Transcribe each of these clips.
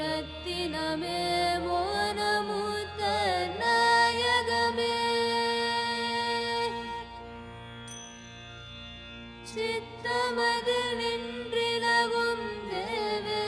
ரத்தினமே மோனமுத்த நாயகமே சித்தமதில் நின்றிலகும் தேவே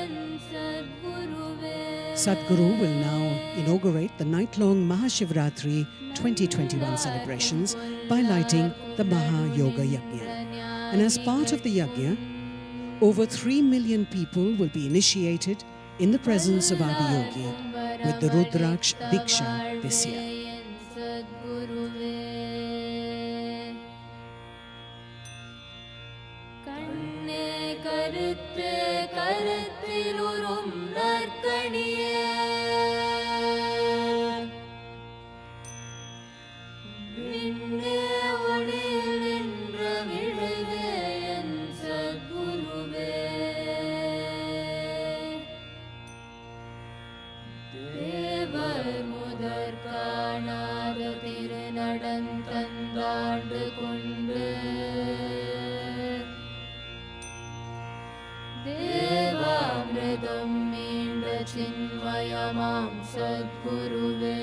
என் சத்குருவே Sadhguru will now inaugurate the night-long Mahashivratri 2021 celebrations by lighting the Maha Yoga Yajna. And as part of the yajna, over 3 million people will be initiated in the presence of Adiyogi with the Rudraksh Diksha this year. என் சத்குருவே கண்ணே கருத்தே கருத்தில் உறும் நற்கணியே मां सद्गुरुवे ं।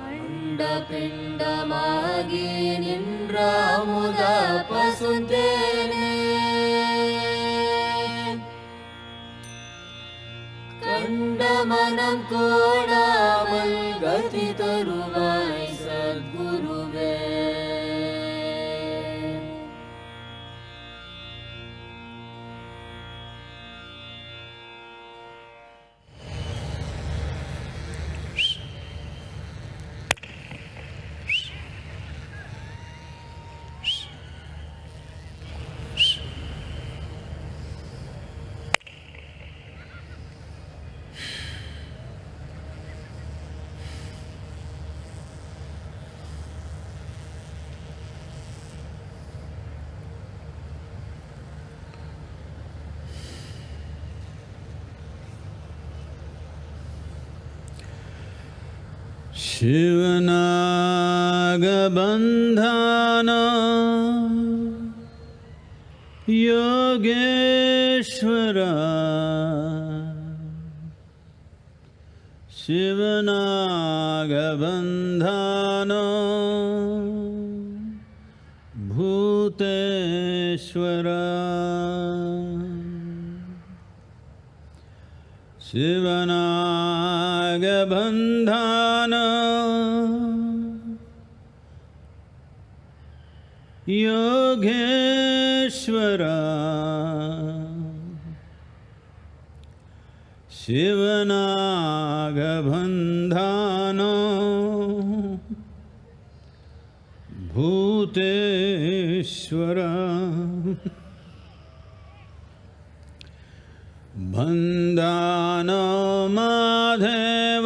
सद्गुरुदेण्डपिण्डमागे कण्डमनं पसुते गति तरुवा शिवनागबन्धान योगेश्वर शिवनागबन्धान भूतेश्वर शिवनागबन्धान योगेश्वर। शिवनागबन्धान। भूतेश्वर बन्धानो माधव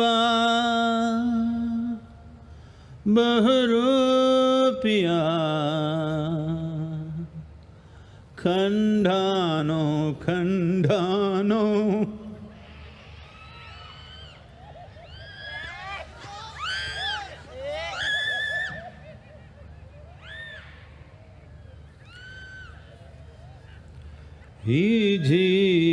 बहुरूपिया खण्डानो खण्डानो ही जीविया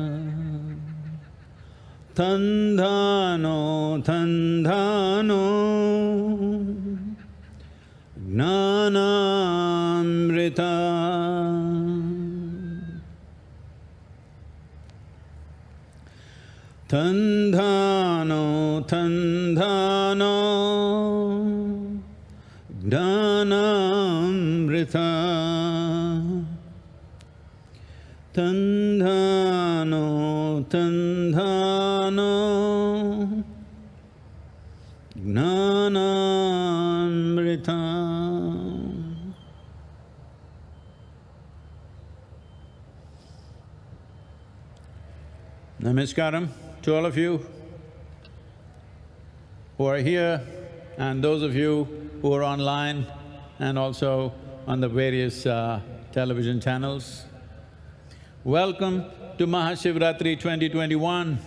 थानो थन्दो ज्ञानामृता। थानो थन्दनो ज्ञानामृता। थानो थन्द Jnana Namaskaram to all of you who are here and those of you who are online and also on the various uh, television channels. Welcome to Mahashivratri 2021.